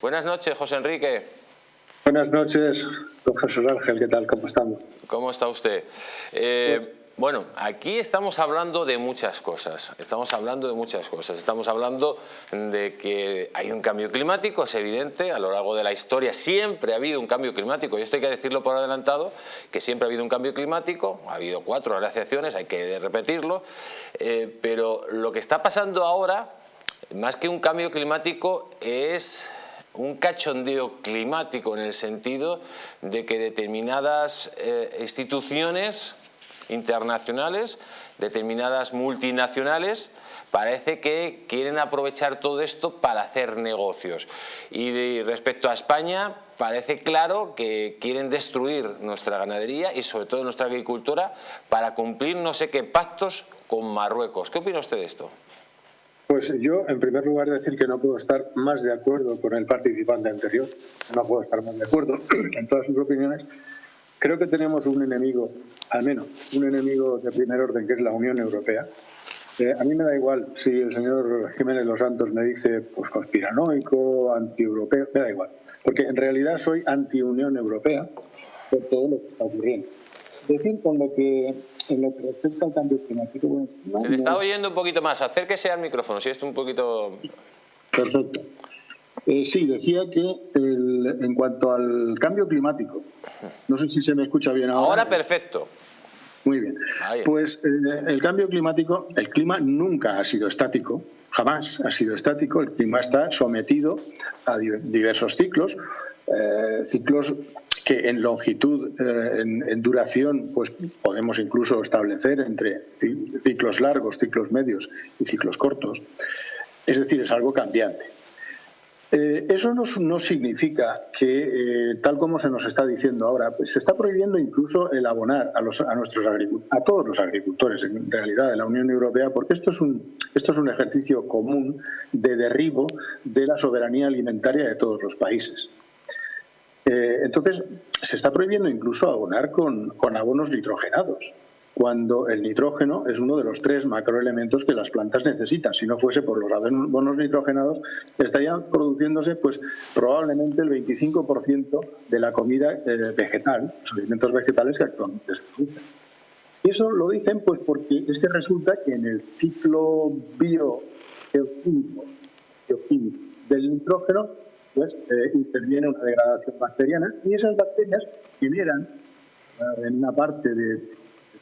Buenas noches, José Enrique. Buenas noches, Jesús Ángel, ¿qué tal? ¿Cómo estamos? ¿Cómo está usted? Eh, bueno, aquí estamos hablando de muchas cosas, estamos hablando de muchas cosas, estamos hablando de que hay un cambio climático, es evidente, a lo largo de la historia siempre ha habido un cambio climático, y esto hay que decirlo por adelantado, que siempre ha habido un cambio climático, ha habido cuatro glaciaciones, hay que repetirlo, eh, pero lo que está pasando ahora, más que un cambio climático, es un cachondeo climático en el sentido de que determinadas eh, instituciones internacionales, determinadas multinacionales, parece que quieren aprovechar todo esto para hacer negocios. Y respecto a España, parece claro que quieren destruir nuestra ganadería y sobre todo nuestra agricultura para cumplir no sé qué pactos con Marruecos. ¿Qué opina usted de esto? Pues yo, en primer lugar, decir que no puedo estar más de acuerdo con el participante anterior. No puedo estar más de acuerdo en todas sus opiniones. Creo que tenemos un enemigo, al menos, un enemigo de primer orden, que es la Unión Europea. Eh, a mí me da igual si el señor Jiménez Los Santos me dice pues conspiranoico, anti-europeo, me da igual. Porque en realidad soy anti-Unión Europea por todo lo que está ocurriendo. Decir con lo que en lo que respecta al cambio climático... Se le está oyendo un poquito más, acérquese al micrófono, si es un poquito... Perfecto. Eh, sí, decía que en cuanto al cambio climático, no sé si se me escucha bien ahora. Ahora perfecto. Muy bien. Pues eh, el cambio climático, el clima nunca ha sido estático, jamás ha sido estático, el clima está sometido a diversos ciclos, eh, ciclos que en longitud, eh, en, duración, pues podemos incluso establecer entre ciclos largos, ciclos medios y ciclos cortos. Es decir, es algo cambiante. Eh, eso no, significa que, eh, tal como se nos está diciendo ahora, pues se está prohibiendo incluso el abonar a, los, a, nuestros a todos los agricultores, en realidad, de la Unión Europea, porque esto es, un, esto es un ejercicio común de derribo de la soberanía alimentaria de todos los países. Eh, entonces, se está prohibiendo incluso abonar con, abonos nitrogenados cuando el nitrógeno es uno de los tres macroelementos que las plantas necesitan. Si no fuese por los abonos nitrogenados, estarían produciéndose pues, probablemente el 25% de la comida eh, vegetal, los alimentos vegetales que actualmente se producen. Y eso lo dicen pues porque es que resulta que en el ciclo biogeoquímico del nitrógeno pues eh, interviene una degradación bacteriana y esas bacterias generan, eh, en una parte del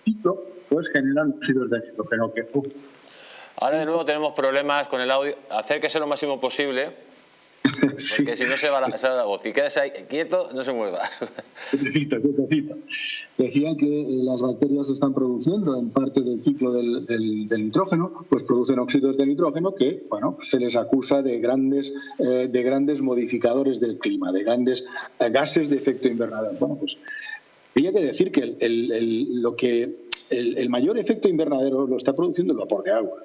ciclo, pues generan óxidos de nitrógeno que... Ahora de nuevo tenemos problemas con el audio. Acérquese lo máximo posible porque si no se va la, la voz. Si quedas ahí quieto, no se mueva. Quietecito, quietecito. Decía que eh, las bacterias están produciendo en parte del ciclo del, nitrógeno, pues producen óxidos de nitrógeno que, bueno, se les acusa de grandes, eh, de grandes modificadores del clima, de grandes eh, gases de efecto invernadero. Bueno, pues había que decir que el, lo que el mayor efecto invernadero lo está produciendo el vapor de agua.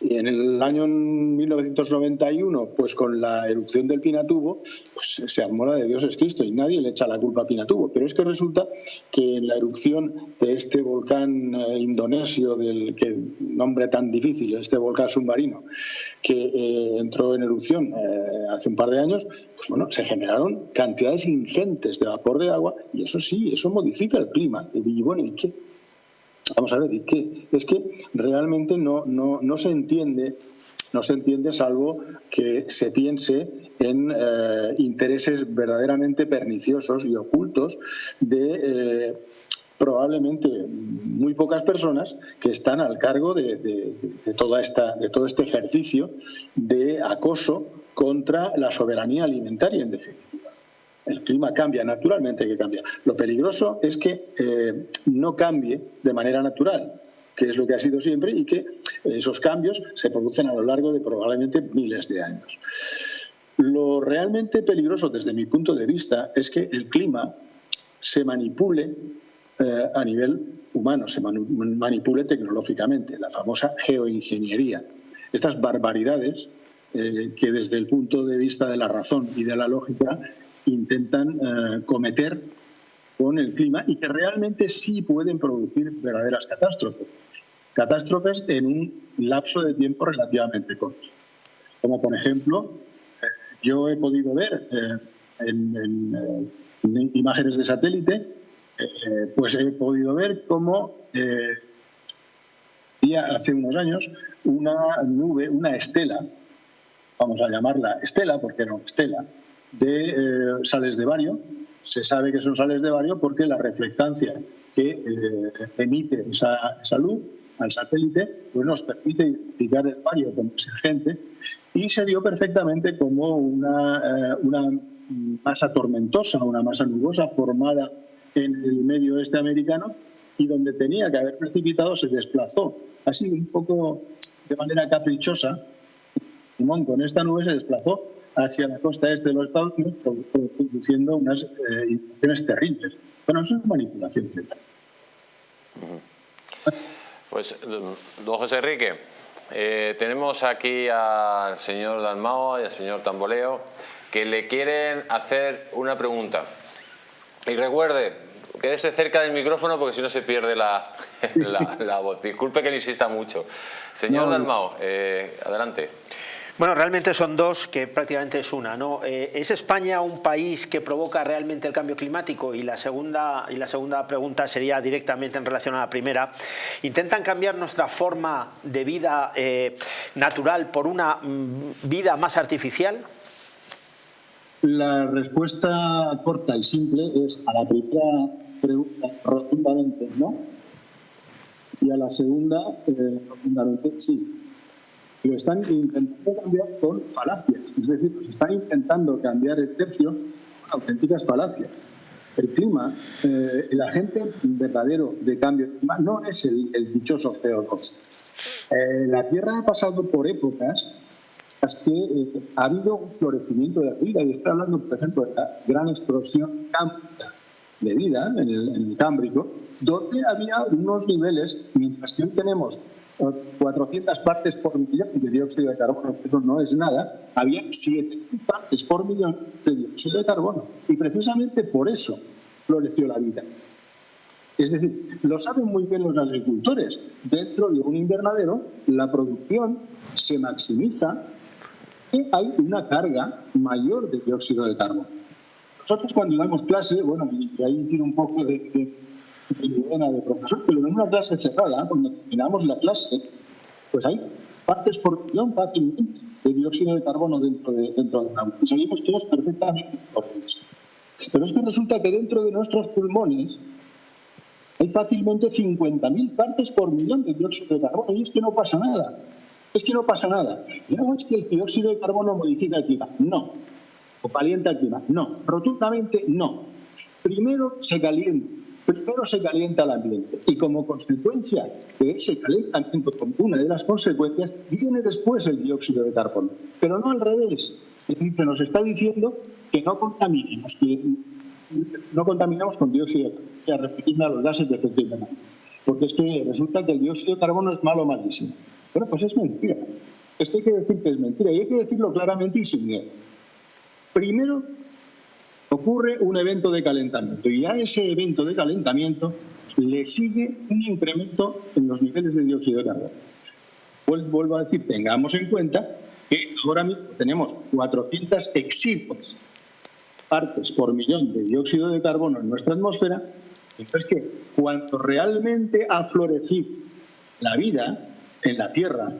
Y en el año 1991, pues con la erupción del Pinatubo, pues se armó de Dios es Cristo y nadie le echa la culpa a Pinatubo. Pero es que resulta que en la erupción de este volcán eh, indonesio, del que nombre tan difícil, este volcán submarino, que eh, entró en erupción eh, hace un par de años, pues bueno, se generaron cantidades ingentes de vapor de agua y eso sí, eso modifica el clima. Y bueno, ¿y qué? Vamos a ver, ¿y qué? Es que realmente no, no, no se entiende no se entiende salvo que se piense en eh, intereses verdaderamente perniciosos y ocultos de eh, probablemente muy pocas personas que están al cargo de, de, toda esta, de todo este ejercicio de acoso contra la soberanía alimentaria, en definitiva el clima cambia, naturalmente que cambia. Lo peligroso es que eh, no cambie de manera natural, que es lo que ha sido siempre, y que esos cambios se producen a lo largo de probablemente miles de años. Lo realmente peligroso desde mi punto de vista es que el clima se manipule eh, a nivel humano, se manipule tecnológicamente, la famosa geoingeniería. Estas barbaridades eh, que desde el punto de vista de la razón y de la lógica intentan eh, cometer con el clima y que realmente sí pueden producir verdaderas catástrofes. Catástrofes en un lapso de tiempo relativamente corto. Como por ejemplo, eh, Yo he podido ver en, imágenes de satélite, pues he podido ver cómo hace unos años una nube, una estela, vamos a llamarla estela porque era una estela, de eh, sales de bario. Se sabe que son sales de bario porque la reflectancia que eh, emite esa, esa, luz al satélite pues nos permite identificar el bario como agente y se vio perfectamente como una, eh, una masa tormentosa, una masa nubosa formada en el medio oeste americano y donde tenía que haber precipitado se desplazó. Así, un poco de manera caprichosa, Simón con esta nube se desplazó hacia la costa este de los Estados Unidos, produciendo unas eh, terribles. Bueno, eso es manipulación. Pues, don José Enrique, eh, tenemos aquí al señor Dalmao y al señor Tamboleo que le quieren hacer una pregunta. Y recuerde, quédese cerca del micrófono porque si no se pierde la, la, voz. Disculpe que le insista mucho. Señor Dalmao, eh, adelante. Bueno, realmente son dos que prácticamente es una. ¿no? Eh, ¿Es España un país que provoca realmente el cambio climático? Y la, segunda, y la segunda pregunta sería directamente en relación a la primera. ¿Intentan cambiar nuestra forma de vida eh, natural por una mm, vida más artificial? La respuesta corta y simple es a la primera pregunta rotundamente no y a la segunda eh, rotundamente sí lo están intentando cambiar con falacias, es decir, se están intentando cambiar el tercio con auténticas falacias. El clima, eh, el agente verdadero de cambio no es el, dichoso CO2. Eh, la Tierra ha pasado por épocas en las que eh, ha habido un florecimiento de la vida, y estoy hablando, por ejemplo, de la gran explosión cámbrica de vida en el, Cámbrico, donde había unos niveles, mientras que hoy tenemos 400 partes por millón de dióxido de carbono, eso no es nada, había 7 partes por millón de dióxido de carbono. Y precisamente por eso floreció la vida. Es decir, lo saben muy bien los agricultores. Dentro de un invernadero, la producción se maximiza y hay una carga mayor de dióxido de carbono. Nosotros cuando damos clase, bueno, y ahí tiene un poco de de profesor, pero en una clase cerrada, cuando terminamos la clase, pues hay partes por millón fácilmente de dióxido de carbono dentro de, dentro del agua. Y salimos todos perfectamente. Pero es que resulta que dentro de nuestros pulmones hay fácilmente 50.000 partes por millón de dióxido de carbono y es que no pasa nada. Es que no pasa nada. ¿No es que el dióxido de carbono modifica el clima? No. ¿O calienta el clima? No. Rotundamente no. Primero se calienta primero se calienta el ambiente y como consecuencia de ese calentamiento, una de las consecuencias, viene después el dióxido de carbono. Pero no al revés. Es decir, se nos está diciendo que no contaminemos, que no contaminamos con dióxido de carbono, a los gases de efecto invernadero. Porque es que resulta que el dióxido de carbono es malo malísimo. Bueno, pues es mentira. Es que hay que decir que es mentira y hay que decirlo claramente y sin miedo. Primero, ocurre un evento de calentamiento y a ese evento de calentamiento le sigue un incremento en los niveles de dióxido de carbono. Vuelvo a decir, tengamos en cuenta que ahora mismo tenemos 400 exiguas partes por millón de dióxido de carbono en nuestra atmósfera, es que cuando realmente ha florecido la vida en la Tierra,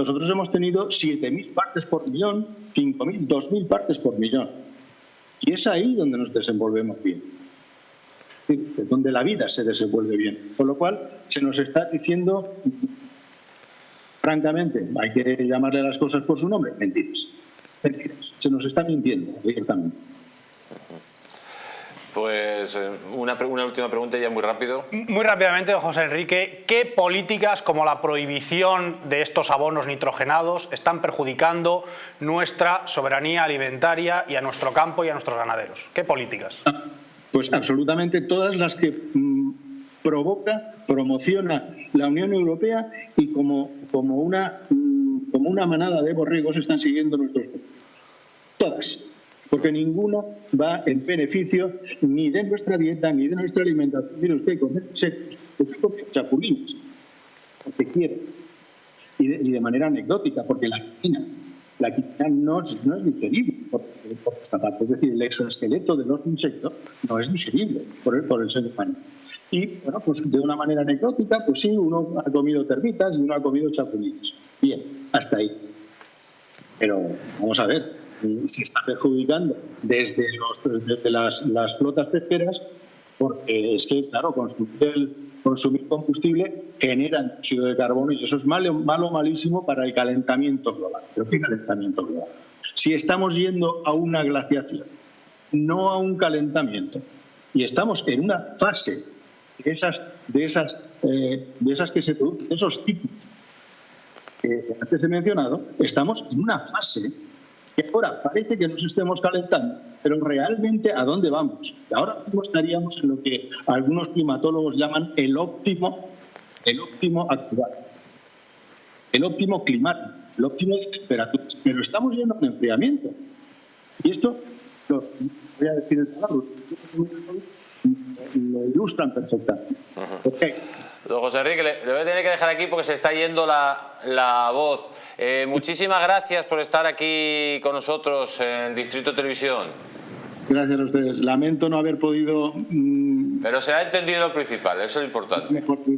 nosotros hemos tenido 7.000 partes por millón, 5.000, 2.000 partes por millón. Y es ahí donde nos desenvolvemos bien, donde la vida se desenvuelve bien. Con lo cual, se nos está diciendo, francamente, hay que llamarle las cosas por su nombre, mentiras. Mentiras. Se nos está mintiendo directamente. Pues eh, una, una, última pregunta ya muy rápido. Muy rápidamente, José Enrique, ¿qué políticas como la prohibición de estos abonos nitrogenados están perjudicando nuestra soberanía alimentaria y a nuestro campo y a nuestros ganaderos? ¿Qué políticas? Ah, pues absolutamente todas las que mm, provoca, promociona la Unión Europea y como, como, una, mm, como una manada de borregos están siguiendo nuestros Todas porque ninguno va en beneficio ni de nuestra dieta ni de nuestra alimentación. Mire usted, comer secos, usted come chapulines, porque quiere, y de, manera anecdótica, porque la cocina la quitina no es, no es digerible por, esta parte. Es decir, el exoesqueleto de los insectos no es digerible por el, por el ser humano. Y, bueno, pues de una manera anecdótica, pues sí, uno ha comido termitas y uno ha comido chapulines. Bien, hasta ahí. Pero vamos a ver, se está perjudicando desde, las, flotas pesqueras, porque es que, claro, consumir, consumir combustible genera dióxido de carbono y eso es malo, malo, malísimo para el calentamiento global. ¿Pero qué calentamiento global? Si estamos yendo a una glaciación, no a un calentamiento, y estamos en una fase de esas, de esas, eh, de esas que se producen, esos ciclos que antes he mencionado, estamos en una fase que ahora parece que nos estemos calentando, pero realmente ¿a dónde vamos? Ahora mismo estaríamos en lo que algunos climatólogos llaman el óptimo, el óptimo actual, el óptimo climático, el óptimo de temperaturas, pero estamos yendo a un enfriamiento. Y esto, los, voy a decir el palabra, lo ilustran perfectamente. Don José Enrique, le, voy a tener que dejar aquí porque se está yendo la, voz. Eh, muchísimas gracias por estar aquí con nosotros en Distrito Televisión. Gracias a ustedes. Lamento no haber podido... Mm, Pero se ha entendido lo principal, eso es lo importante. Mejor.